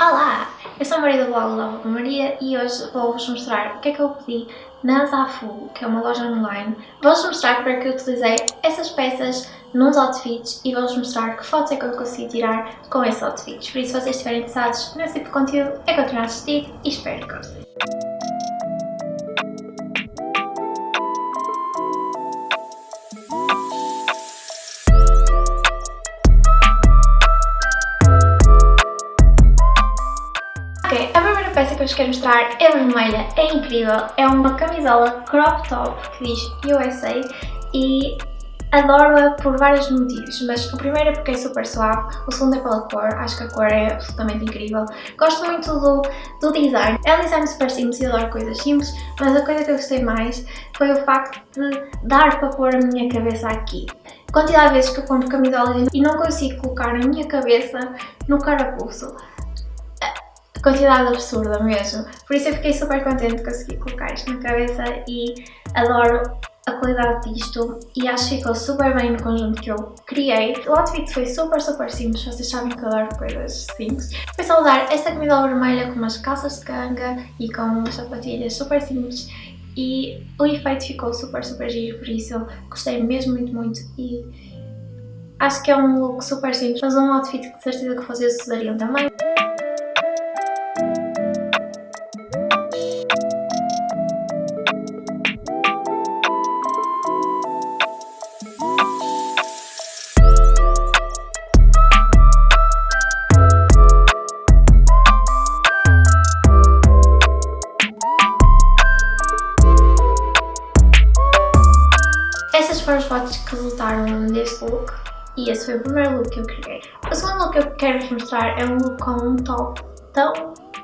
Olá! Eu sou a Maria do blog Lava Maria e hoje vou-vos mostrar o que é que eu pedi na Zafu, que é uma loja online. Vou-vos mostrar para que eu utilizei essas peças nos outfits e vou-vos mostrar que fotos é que eu consegui tirar com esses outfits. Por isso, se vocês estiverem interessados nesse tipo de conteúdo, é continuar a assistir e espero que gostem. Mostrar é vermelha, é incrível, é uma camisola crop top que diz USA e adoro-a por vários motivos, mas o primeiro é porque é super suave, o segundo é pela cor, acho que a cor é absolutamente incrível. Gosto muito do, do design, é um design super simples e adoro coisas simples, mas a coisa que eu gostei mais foi o facto de dar para pôr a minha cabeça aqui. Quantidade de vezes que eu compro camisolas e não consigo colocar a minha cabeça no carapuço quantidade absurda mesmo. Por isso eu fiquei super contente de conseguir colocar isto na cabeça e adoro a qualidade disto e acho que ficou super bem no conjunto que eu criei. O outfit foi super, super simples, vocês sabem que eu adoro coisas simples. Foi só usar esta camisola vermelha com umas calças de canga e com umas sapatilhas super simples e o efeito ficou super, super giro, por isso gostei mesmo muito, muito e acho que é um look super simples, mas um outfit que de certeza que vocês usariam também. Foi o primeiro look que eu criei. O segundo look que eu quero vos mostrar é um look com um top tão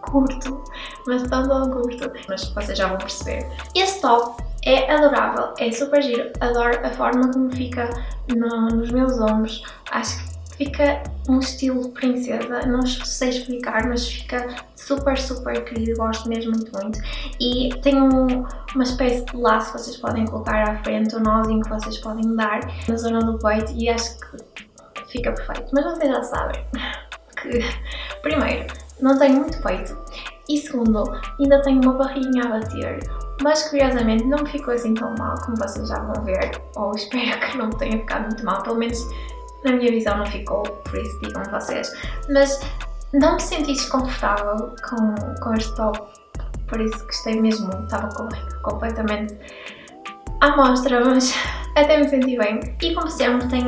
curto, mas tão tão curto, mas vocês já vão perceber. Este top é adorável, é super giro, adoro a forma como fica no, nos meus ombros, acho que fica um estilo princesa, não sei explicar, mas fica super, super querido, gosto mesmo muito, muito. E tem um, uma espécie de laço que vocês podem colocar à frente, um nozinho que vocês podem dar na zona do peito e acho que fica perfeito. Mas vocês já sabem que, primeiro, não tenho muito peito e segundo, ainda tenho uma barriguinha a bater, mas curiosamente não me ficou assim tão mal como vocês já vão ver, ou espero que não tenha ficado muito mal, pelo menos na minha visão não ficou, por isso digam vocês. Mas não me senti desconfortável com, com este top, por isso gostei mesmo, estava completamente à mostra, mas até me senti bem. E como sempre tem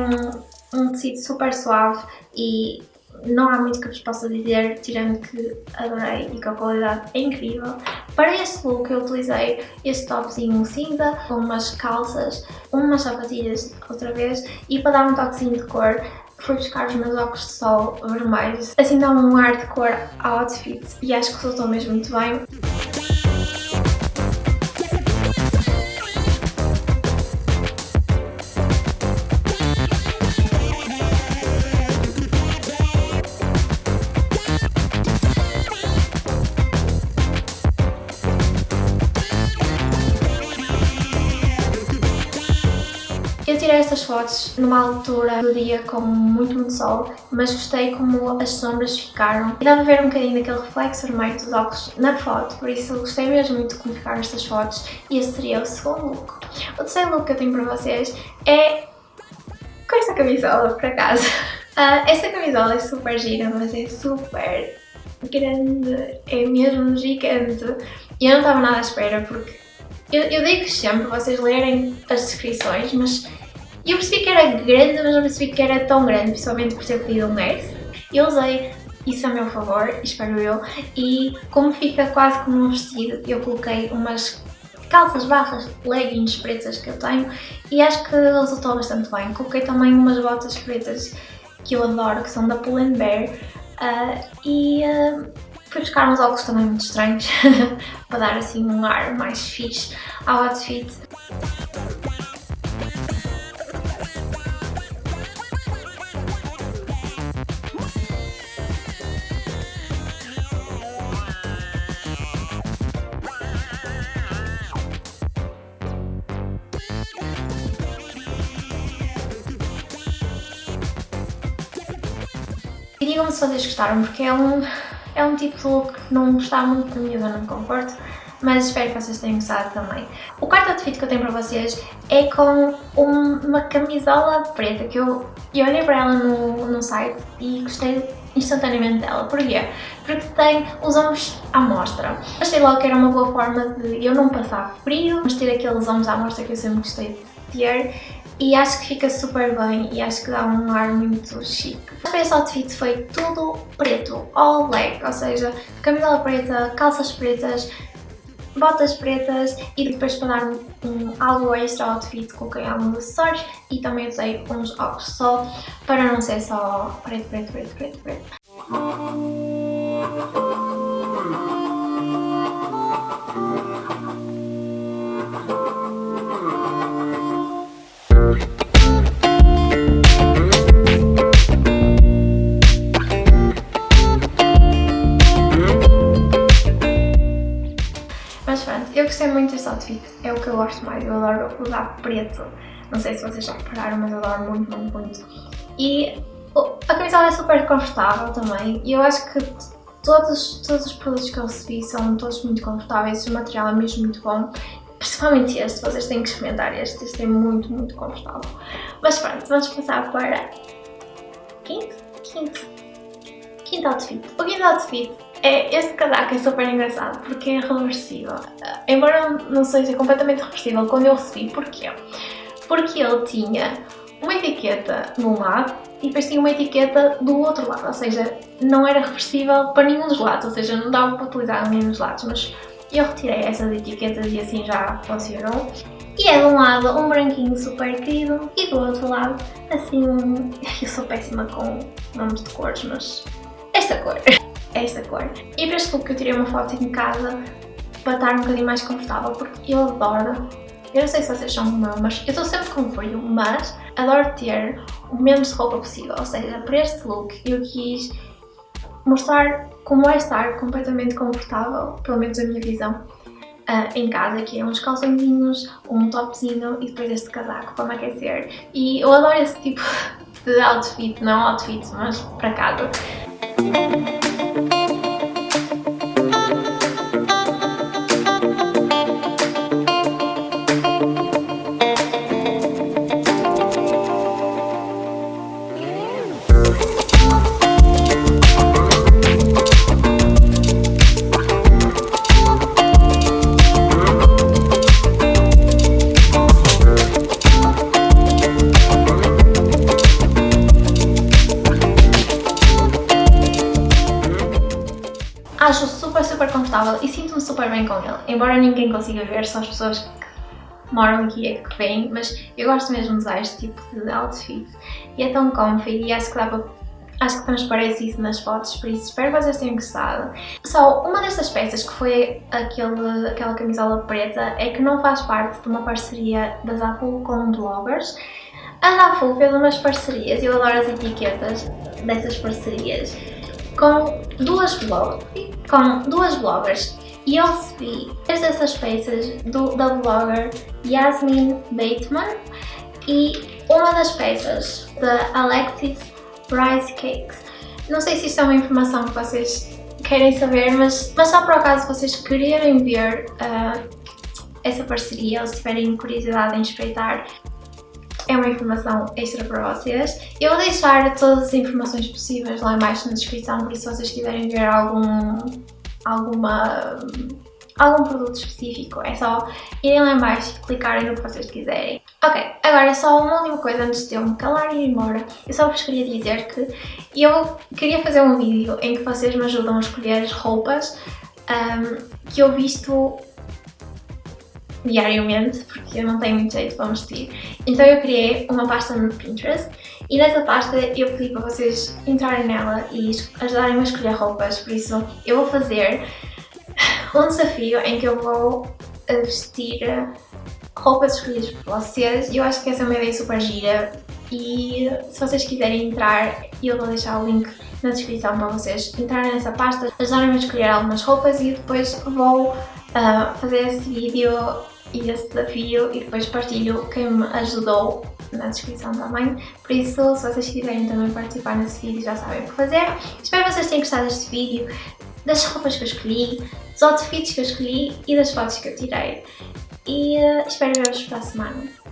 um, tecido super suave e não há muito que vos possa dizer, tirando que adorei e que a qualidade é incrível. Para este look eu utilizei este topzinho cinza, com umas calças, umas sapatilhas outra vez, e para dar um toquezinho de cor fui buscar os meus óculos de sol vermelhos. Assim dá um ar de cor ao outfit e acho que resultou mesmo muito bem. Eu tirei estas fotos numa altura do dia com muito, muito sol, mas gostei como as sombras ficaram. E dava a ver um bocadinho daquele reflexo vermelho dos óculos na foto, por isso gostei mesmo muito de como ficaram estas fotos e esse seria o segundo look. O terceiro look que eu tenho para vocês é com esta camisola, por acaso. Uh, esta camisola é super gira, mas é super grande, é mesmo gigante. E eu não estava nada à espera porque eu, eu digo sempre vocês lerem as descrições, mas eu percebi que era grande, mas não percebi que era tão grande, principalmente por ter pedido um S. Eu usei isso a meu favor, espero eu, e como fica quase como um vestido, eu coloquei umas calças barras, leggings pretas que eu tenho e acho que resultou bastante bem. Coloquei também umas botas pretas que eu adoro, que são da Pull Bear uh, e uh, Fui buscar uns óculos também muito estranhos, para dar assim um ar mais fixe ao outfit. E digam-me se vocês gostaram, porque é um é um tipo de look que não está muito na minha zona de conforto, mas espero que vocês tenham gostado também. O quarto outfit que eu tenho para vocês é com um, uma camisola preta que eu, eu olhei para ela no, no site e gostei instantaneamente dela. Porquê? Porque tem os ombros à mostra. Achei logo que era uma boa forma de eu não passar frio, mas ter aqueles ombros à mostra que eu sempre gostei de ter e acho que fica super bem e acho que dá um ar muito chique. Para esse outfit foi tudo preto, all black, ou seja, camisola preta, calças pretas, botas pretas e depois para dar um, algo extra ao outfit coloquei alguns acessórios e também usei uns óculos sol para não ser só preto, preto, preto, preto, preto. Outfit, é o que eu gosto mais, eu adoro usar preto. Não sei se vocês já repararam, mas eu adoro muito, muito, muito. E a camisola é super confortável também e eu acho que todos, todos os produtos que eu recebi são todos muito confortáveis, o material é mesmo muito bom. Principalmente este, vocês têm que experimentar este, este é muito, muito confortável. Mas pronto, vamos passar para quinto, quinto, quinto outfit. O quinto outfit é, este casaco é super engraçado porque é reversível. Embora não seja completamente reversível quando eu recebi, porquê? Porque ele tinha uma etiqueta num lado e depois tinha uma etiqueta do outro lado, ou seja, não era reversível para nenhum dos lados, ou seja, não dava para utilizar nenhum dos lados, mas eu retirei essas etiquetas e assim já funcionou. E é de um lado um branquinho super querido e do outro lado assim. Eu sou péssima com nomes de cores, mas esta cor. esta cor. E para este look eu tirei uma foto em casa para estar um bocadinho mais confortável, porque eu adoro, eu não sei se vocês são como mas eu estou sempre com frio, mas adoro ter o menos roupa possível, ou seja, para este look eu quis mostrar como é estar completamente confortável, pelo menos a minha visão, Uh, em casa, que é uns calçõezinhos, um topzinho e depois este casaco para me aquecer. E eu adoro esse tipo de outfit, não outfit, mas para casa. Acho super bem com ele. Embora ninguém consiga ver, só as pessoas que moram aqui é que vêm, mas eu gosto mesmo de usar este tipo de outfit. E é tão comfy e acho que dá para Acho que transparece isso nas fotos, por isso espero que vocês tenham gostado. Só uma destas peças, que foi aquele, aquela camisola preta, é que não faz parte de uma parceria da Zaful com bloggers. A Zaful fez umas parcerias, eu adoro as etiquetas dessas parcerias, com duas, blog, com duas bloggers e eu recebi três dessas peças do, da blogger Yasmin Bateman e uma das peças da Alexis Rice Cakes. Não sei se isto é uma informação que vocês querem saber, mas, mas só por acaso vocês quererem ver uh, essa parceria ou se tiverem curiosidade em espreitar, é uma informação extra para vocês. Eu vou deixar todas as informações possíveis lá embaixo na descrição, por isso se vocês quiserem ver algum, alguma, algum produto específico, é só irem lá embaixo e clicarem no que vocês quiserem. Ok, agora só uma última coisa antes de eu me calar e ir embora. Eu só vos queria dizer que eu queria fazer um vídeo em que vocês me ajudam a escolher as roupas um, que eu visto diariamente, porque eu não tenho muito jeito para vestir. Então eu criei uma pasta no Pinterest e nessa pasta eu pedi para vocês entrarem nela e ajudarem-me a escolher roupas, por isso eu vou fazer um desafio em que eu vou vestir roupas escolhidas por vocês. E eu acho que essa é uma ideia super gira. E se vocês quiserem entrar eu vou deixar o link na descrição para vocês entrarem nessa pasta, ajudarem-me a escolher algumas roupas e depois vou uh, fazer esse vídeo e esse desafio e depois partilho quem me ajudou na descrição também. Por isso, se vocês quiserem também participar nesse vídeo, já sabem o que fazer. Espero que vocês tenham gostado deste vídeo. das roupas que eu escolhi, dos outfits que eu escolhi e das fotos que eu tirei. E uh, espero ver-vos para a semana.